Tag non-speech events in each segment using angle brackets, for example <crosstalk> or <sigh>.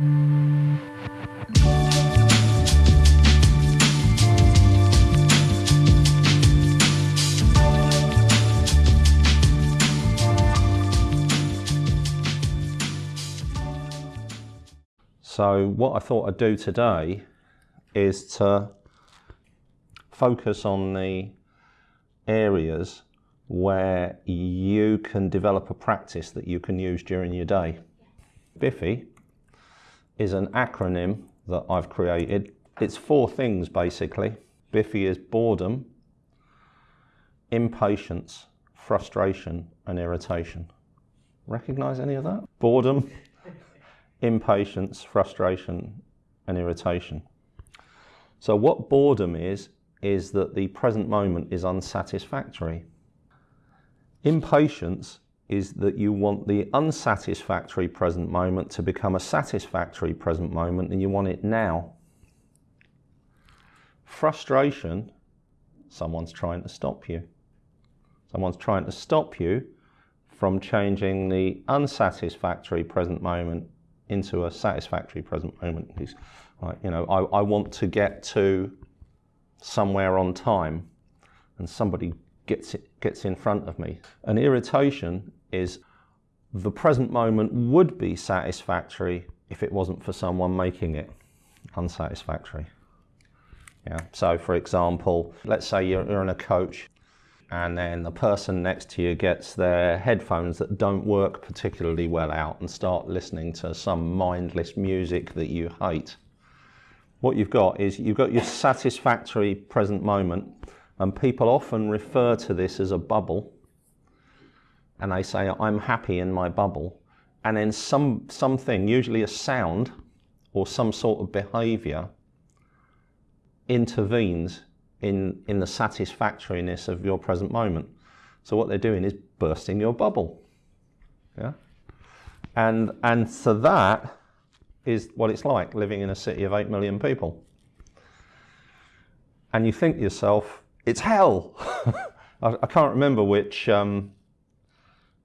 So what I thought I'd do today is to focus on the areas where you can develop a practice that you can use during your day. BIFFI is an acronym that I've created. It's four things basically. Biffy is boredom, impatience, frustration and irritation. Recognize any of that? Boredom, <laughs> impatience, frustration and irritation. So what boredom is, is that the present moment is unsatisfactory. Impatience is that you want the unsatisfactory present moment to become a satisfactory present moment and you want it now. Frustration, someone's trying to stop you. Someone's trying to stop you from changing the unsatisfactory present moment into a satisfactory present moment. You know, I, I want to get to somewhere on time and somebody gets, gets in front of me. An irritation is the present moment would be satisfactory if it wasn't for someone making it unsatisfactory. Yeah. So for example, let's say you're, you're in a coach and then the person next to you gets their headphones that don't work particularly well out and start listening to some mindless music that you hate. What you've got is you've got your satisfactory present moment and people often refer to this as a bubble and they say, I'm happy in my bubble. And then some, something, usually a sound or some sort of behavior intervenes in, in the satisfactoriness of your present moment. So what they're doing is bursting your bubble. Yeah? And, and so that is what it's like living in a city of 8 million people. And you think to yourself, it's hell. <laughs> I, I, can't remember which, um,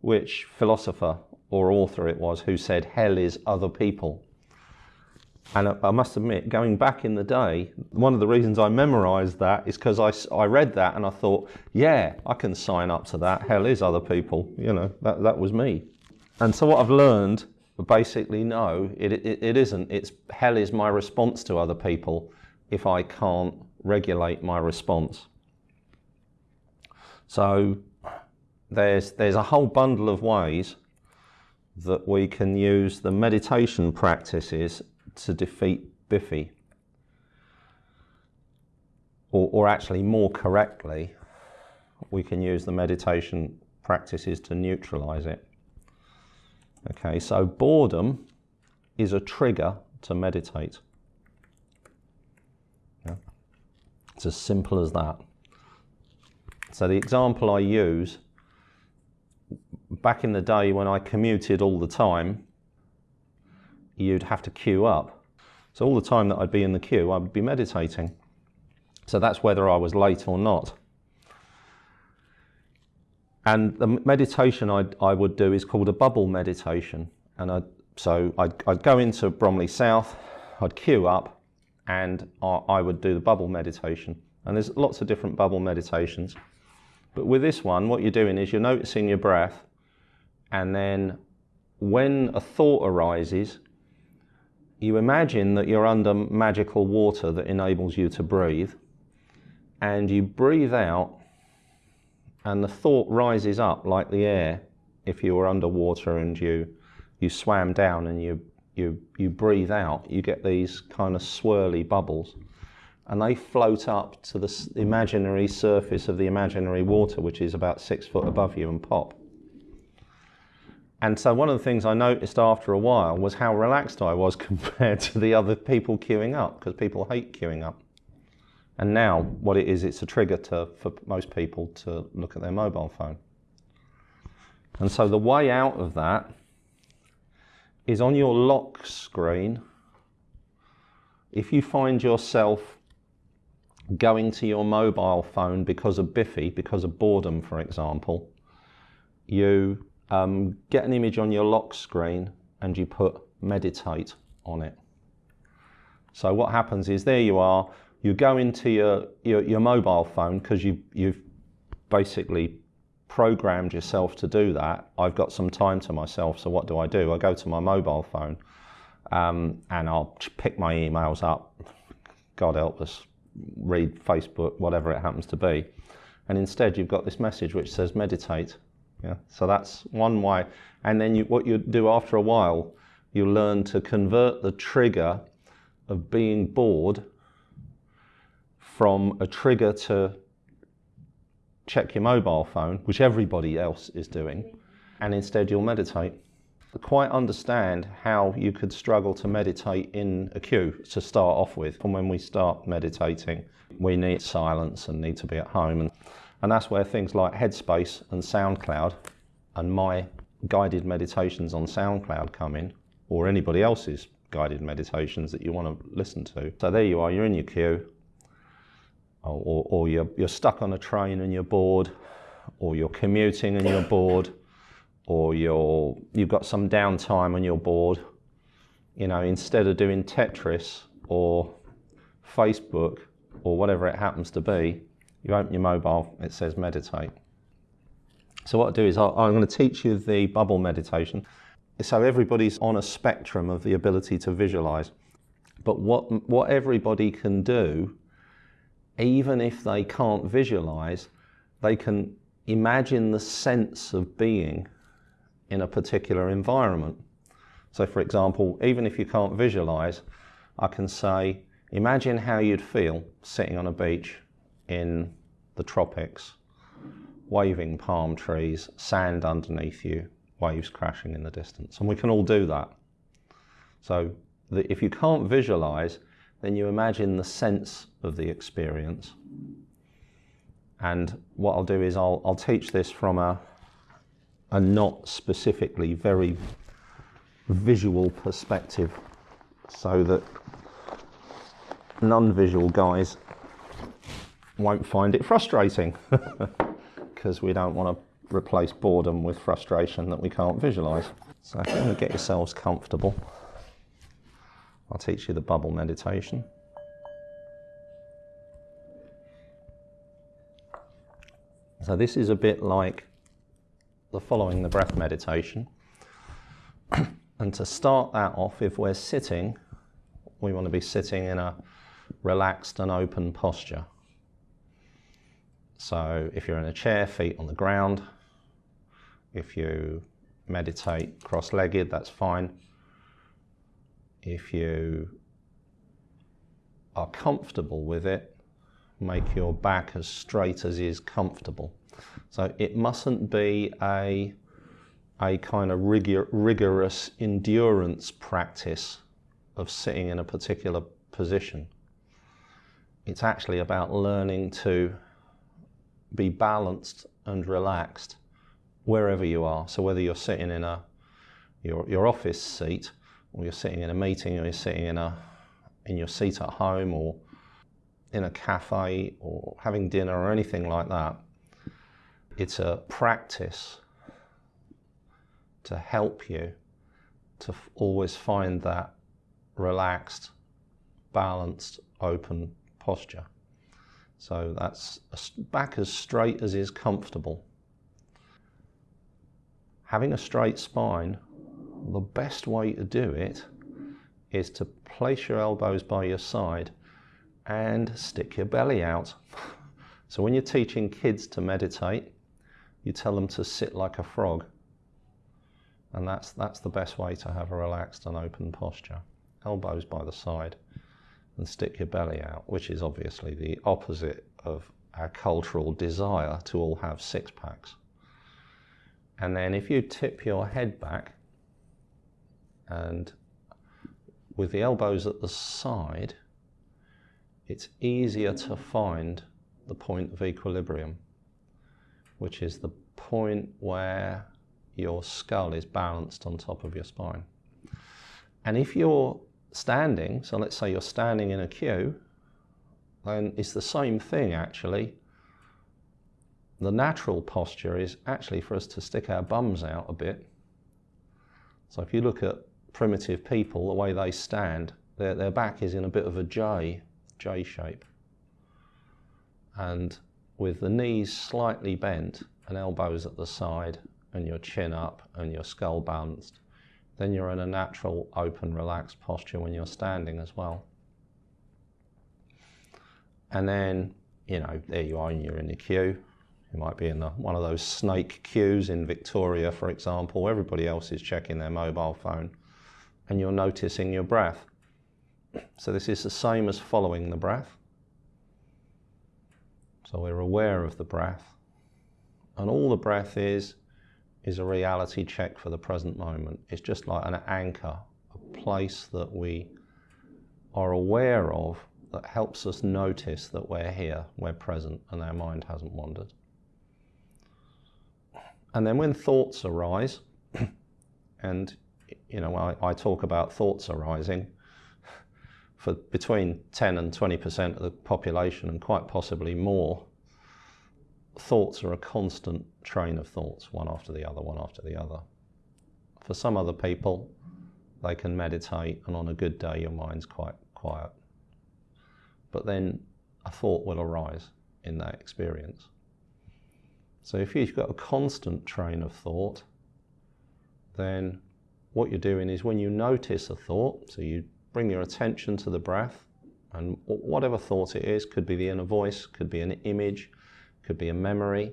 which philosopher or author it was who said hell is other people. And I must admit, going back in the day, one of the reasons I memorized that is because I, I read that and I thought, yeah, I can sign up to that. Hell is other people. You know, that, that was me. And so what I've learned, basically, no, it, it, it isn't. It's hell is my response to other people if I can't regulate my response. So there's, there's a whole bundle of ways that we can use the meditation practices to defeat Biffy. Or, or actually more correctly, we can use the meditation practices to neutralize it. Okay, so boredom is a trigger to meditate. Yeah. It's as simple as that. So the example I use, back in the day when I commuted all the time, you'd have to queue up. So all the time that I'd be in the queue, I would be meditating. So that's whether I was late or not. And the meditation I'd, I would do is called a bubble meditation. And I'd, so I'd, I'd go into Bromley South, I'd queue up, and I, I would do the bubble meditation. And there's lots of different bubble meditations. But with this one, what you're doing is you're noticing your breath, and then when a thought arises, you imagine that you're under magical water that enables you to breathe, and you breathe out, and the thought rises up like the air if you were underwater and you, you swam down and you, you, you breathe out, you get these kind of swirly bubbles. And they float up to the imaginary surface of the imaginary water, which is about six foot above you, and pop. And so one of the things I noticed after a while was how relaxed I was <laughs> compared to the other people queuing up, because people hate queuing up. And now what it is, it's a trigger to, for most people to look at their mobile phone. And so the way out of that is on your lock screen, if you find yourself going to your mobile phone because of Biffy, because of boredom, for example, you um, get an image on your lock screen and you put meditate on it. So what happens is there you are, you go into your, your, your mobile phone because you, you've basically programmed yourself to do that. I've got some time to myself, so what do I do? I go to my mobile phone um, and I'll pick my emails up. God help us, read Facebook, whatever it happens to be. And instead, you've got this message which says meditate. Yeah? So that's one way. And then you, what you do after a while, you learn to convert the trigger of being bored from a trigger to check your mobile phone, which everybody else is doing, and instead you'll meditate. Quite understand how you could struggle to meditate in a queue to start off with. From when we start meditating, we need silence and need to be at home. And, and that's where things like Headspace and SoundCloud and my guided meditations on SoundCloud come in, or anybody else's guided meditations that you want to listen to. So there you are, you're in your queue, or, or you're, you're stuck on a train and you're bored, or you're commuting and you're bored, or you're, you've got some downtime on your board. You know, instead of doing Tetris or Facebook or whatever it happens to be, you open your mobile, it says meditate. So what I do is i I'm going to teach you the bubble meditation. So everybody's on a spectrum of the ability to visualize. But what, what everybody can do even if they can't visualize, they can imagine the sense of being in a particular environment. So, for example, even if you can't visualize, I can say, imagine how you'd feel sitting on a beach in the tropics, waving palm trees, sand underneath you, waves crashing in the distance. And we can all do that. So, if you can't visualize, then you imagine the sense of the experience. And what I'll do is I'll, I'll teach this from a, a not specifically very visual perspective so that non-visual guys won't find it frustrating <laughs> because we don't want to replace boredom with frustration that we can't visualize. So if you get yourselves comfortable, I'll teach you the bubble meditation. So this is a bit like the following the breath meditation. <clears throat> and to start that off, if we're sitting, we want to be sitting in a relaxed and open posture. So if you're in a chair, feet on the ground. If you meditate cross-legged, that's fine if you are comfortable with it, make your back as straight as is comfortable. So it mustn't be a, a kind of rigor, rigorous endurance practice of sitting in a particular position. It's actually about learning to be balanced and relaxed wherever you are. So whether you're sitting in a your, your office seat or you're sitting in a meeting, or you're sitting in, a, in your seat at home, or in a cafe, or having dinner, or anything like that, it's a practice to help you to always find that relaxed, balanced, open posture. So that's back as straight as is comfortable. Having a straight spine the best way to do it is to place your elbows by your side and stick your belly out. <laughs> so when you're teaching kids to meditate, you tell them to sit like a frog. And that's, that's the best way to have a relaxed and open posture. Elbows by the side and stick your belly out, which is obviously the opposite of our cultural desire to all have six packs. And then if you tip your head back and with the elbows at the side, it's easier to find the point of equilibrium, which is the point where your skull is balanced on top of your spine. And if you're standing, so let's say you're standing in a queue, then it's the same thing actually. The natural posture is actually for us to stick our bums out a bit. So if you look at primitive people, the way they stand, their, their back is in a bit of a J, J shape. And with the knees slightly bent and elbows at the side and your chin up and your skull balanced, then you're in a natural, open, relaxed posture when you're standing as well. And then, you know, there you are and you're in the queue. You might be in the, one of those snake queues in Victoria, for example. Everybody else is checking their mobile phone and you're noticing your breath. So this is the same as following the breath. So we're aware of the breath. And all the breath is, is a reality check for the present moment. It's just like an anchor, a place that we are aware of that helps us notice that we're here, we're present, and our mind hasn't wandered. And then when thoughts arise, <clears throat> and you know, I, I talk about thoughts arising, for between 10 and 20% of the population, and quite possibly more, thoughts are a constant train of thoughts, one after the other, one after the other. For some other people, they can meditate, and on a good day, your mind's quite quiet. But then a thought will arise in that experience. So if you've got a constant train of thought, then what you're doing is when you notice a thought, so you bring your attention to the breath, and whatever thought it is, could be the inner voice, could be an image, could be a memory,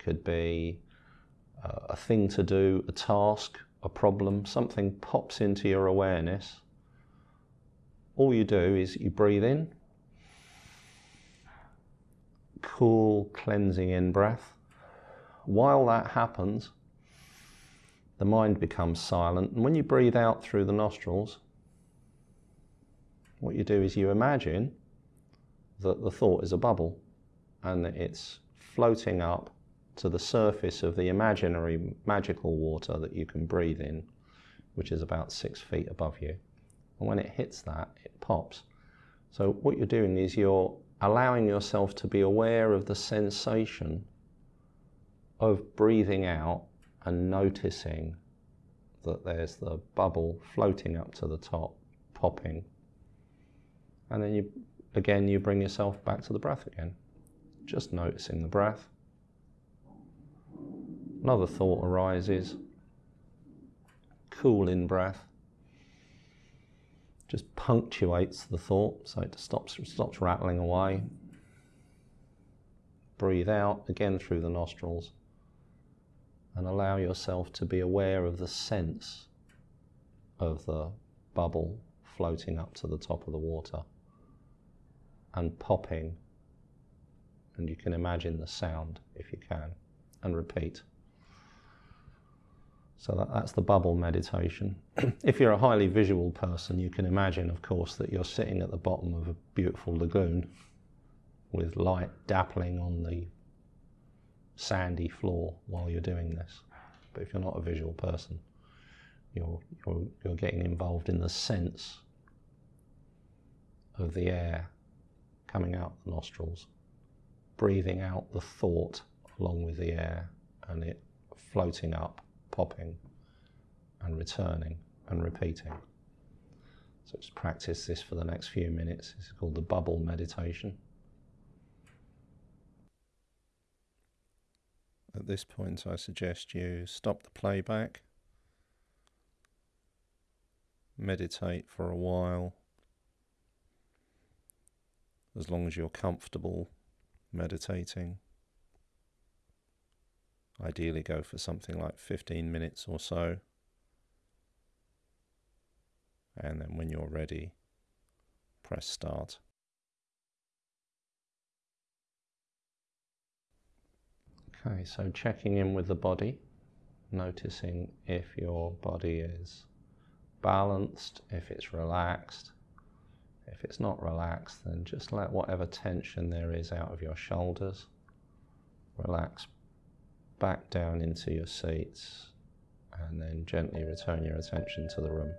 could be uh, a thing to do, a task, a problem, something pops into your awareness. All you do is you breathe in, cool, cleansing in breath, while that happens, the mind becomes silent. And when you breathe out through the nostrils, what you do is you imagine that the thought is a bubble and that it's floating up to the surface of the imaginary magical water that you can breathe in, which is about six feet above you. And when it hits that, it pops. So what you're doing is you're allowing yourself to be aware of the sensation of breathing out and noticing that there's the bubble floating up to the top, popping. And then you, again, you bring yourself back to the breath again. Just noticing the breath. Another thought arises. Cool in breath. Just punctuates the thought so it stops, stops rattling away. Breathe out again through the nostrils and allow yourself to be aware of the sense of the bubble floating up to the top of the water and popping. And you can imagine the sound if you can, and repeat. So that, that's the bubble meditation. <clears throat> if you're a highly visual person, you can imagine, of course, that you're sitting at the bottom of a beautiful lagoon with light dappling on the sandy floor while you're doing this. But if you're not a visual person, you're, you're, you're getting involved in the sense of the air coming out the nostrils, breathing out the thought along with the air and it floating up, popping and returning and repeating. So just practice this for the next few minutes. It's called the bubble meditation. At this point I suggest you stop the playback, meditate for a while, as long as you're comfortable meditating. Ideally go for something like 15 minutes or so. And then when you're ready, press start. Okay, so checking in with the body, noticing if your body is balanced, if it's relaxed. If it's not relaxed, then just let whatever tension there is out of your shoulders. Relax back down into your seats and then gently return your attention to the room.